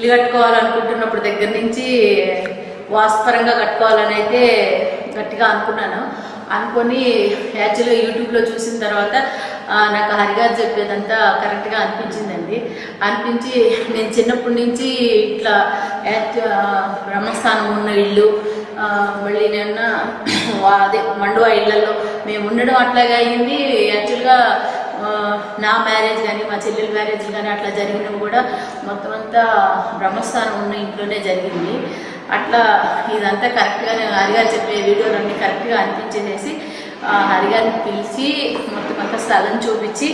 ఇల్లు కట్టుకోవాలనుకుంటున్నప్పుడు దగ్గర నుంచి వాస్తపరంగా కట్టుకోవాలని అయితే గట్టిగా అనుకున్నాను. అనుకొని యాక్చువల్గా యూట్యూబ్లో చూసిన తర్వాత నాకు హరిగారు చెప్పేదంతా కరెక్ట్గా అనిపించిందండి. అనిపించి నేను చిన్నప్పటి నుంచి ఇట్లా బ్రహ్మస్థానం ఉన్న ఇల్లు మళ్ళీ నేను అదే మండువా ఇళ్ళలో మేము ఉండడం అట్లాగే అయింది యాక్చువల్గా నా మ్యారేజ్ కానీ మా చెల్లెల మ్యారేజ్ కానీ అట్లా జరిగినవి కూడా మొత్తం అంతా బ్రహ్మస్థానం ఉన్న ఇంట్లోనే జరిగింది. అట్లా ఇదంతా కరెక్ట్గానే హరిగారు చెప్పే వీడియోలన్నీ కరెక్ట్గా అనిపించేసి హరిగారిని పిలిచి మొత్తం అంతా స్థలం చూపించి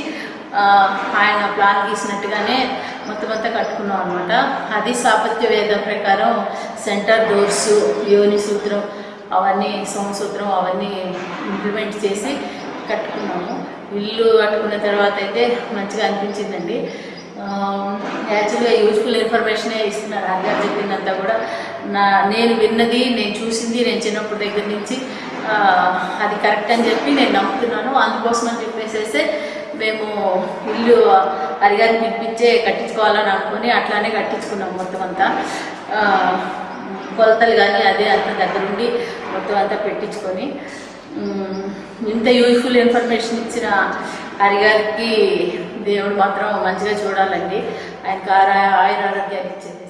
ఆయన ప్లాన్ గీసినట్టుగానే మొత్తం అంతా కట్టుకున్నాం అనమాట అది సాపత్య వేదం ప్రకారం సెంటర్ డోర్స్ యోని సూత్రం అవన్నీ సోమసూత్రం అవన్నీ ఇంప్లిమెంట్ చేసి కట్టుకున్నాము. ఇల్లు కట్టుకున్న తర్వాత అయితే మంచిగా అనిపించిందండి. యాక్చువల్గా యూజ్ఫుల్ ఇన్ఫర్మేషనే ఇస్తున్నారు. అందరు చెప్పిందంతా కూడా నా నేను విన్నది నేను చూసింది నేను చిన్నప్పటి దగ్గర నుంచి అది కరెక్ట్ అని చెప్పి నేను నమ్ముతున్నాను. అందుకోసం అని చెప్పేసేస్తే మేము ఇల్లు అరిగారిని పిలిపించే కట్టించుకోవాలని అనుకుని అట్లానే కట్టించుకున్నాం మొత్తం అంతా. కొలతలు కానీ అదే అంత దగ్గరుండి మొత్తం అంతా పెట్టించుకొని ఇంత యూజ్ఫుల్ ఇన్ఫర్మేషన్ ఇచ్చిన హరిగారికి దేవుడు మాత్రం మంచిగా చూడాలండి. ఆయనకు ఆరా ఆయుర ఇచ్చింది.